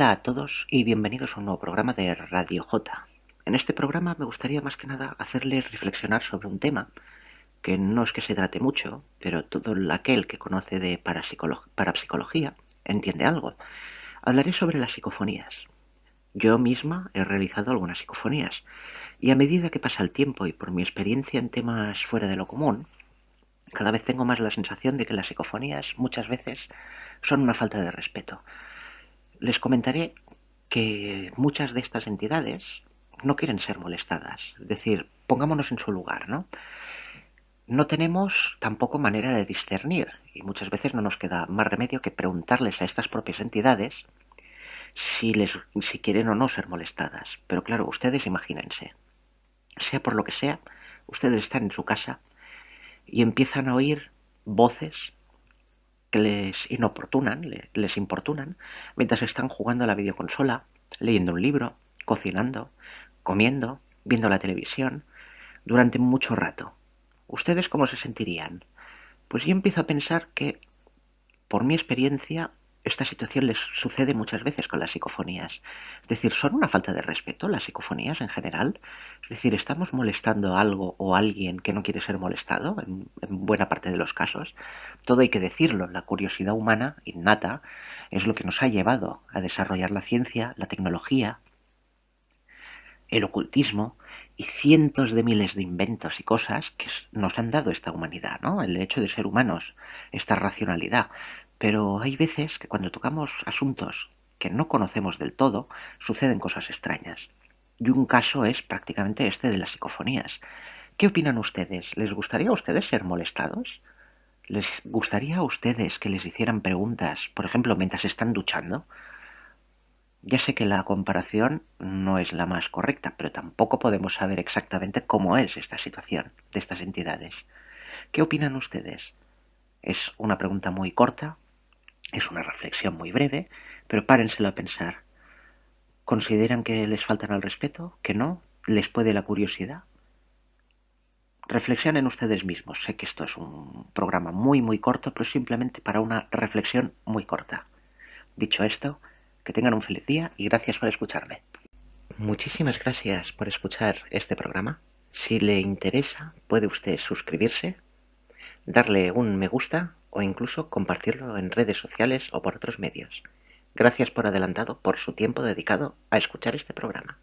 Hola a todos y bienvenidos a un nuevo programa de Radio J. En este programa me gustaría más que nada hacerles reflexionar sobre un tema que no es que se trate mucho, pero todo aquel que conoce de parapsicología entiende algo. Hablaré sobre las psicofonías. Yo misma he realizado algunas psicofonías y a medida que pasa el tiempo y por mi experiencia en temas fuera de lo común, cada vez tengo más la sensación de que las psicofonías muchas veces son una falta de respeto. Les comentaré que muchas de estas entidades no quieren ser molestadas. Es decir, pongámonos en su lugar, ¿no? No tenemos tampoco manera de discernir y muchas veces no nos queda más remedio que preguntarles a estas propias entidades si, les, si quieren o no ser molestadas. Pero claro, ustedes imagínense, sea por lo que sea, ustedes están en su casa y empiezan a oír voces les inoportunan, les importunan, mientras están jugando a la videoconsola, leyendo un libro, cocinando, comiendo, viendo la televisión, durante mucho rato. ¿Ustedes cómo se sentirían? Pues yo empiezo a pensar que, por mi experiencia, esta situación les sucede muchas veces con las psicofonías. Es decir, son una falta de respeto las psicofonías en general. Es decir, estamos molestando a algo o a alguien que no quiere ser molestado, en, en, buena parte de los casos. Todo hay que decirlo, la curiosidad humana innata es lo que nos ha llevado a desarrollar la ciencia, la tecnología, el ocultismo y cientos de miles de inventos y cosas que nos han dado esta humanidad, ¿no? El hecho de ser humanos, esta racionalidad. Pero hay veces que cuando tocamos asuntos que no conocemos del todo, suceden cosas extrañas. Y un caso es prácticamente este de las psicofonías. ¿Qué opinan ustedes? ¿Les gustaría a ustedes ser molestados? ¿Les gustaría a ustedes que les hicieran preguntas, por ejemplo, mientras están duchando? Ya sé que la comparación no es la más correcta, pero tampoco podemos saber exactamente cómo es esta situación de estas entidades. ¿Qué opinan ustedes? Es una pregunta muy corta, es una reflexión muy breve, pero párenselo a pensar. ¿Consideran que les faltan al respeto? ¿Que no? ¿Les puede la curiosidad? Reflexionen ustedes mismos. Sé que esto es un programa muy, muy corto, pero simplemente para una reflexión muy corta. Dicho esto, que tengan un feliz día y gracias por escucharme. Muchísimas gracias por escuchar este programa. Si le interesa, puede usted suscribirse, darle un me gusta o incluso compartirlo en redes sociales o por otros medios. Gracias por adelantado por su tiempo dedicado a escuchar este programa.